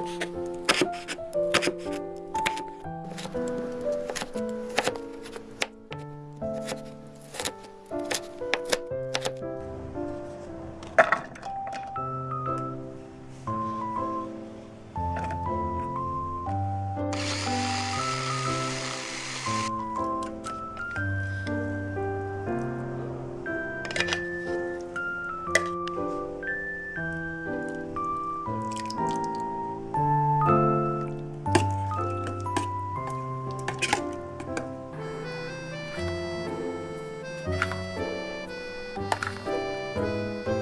Thank you. Bye.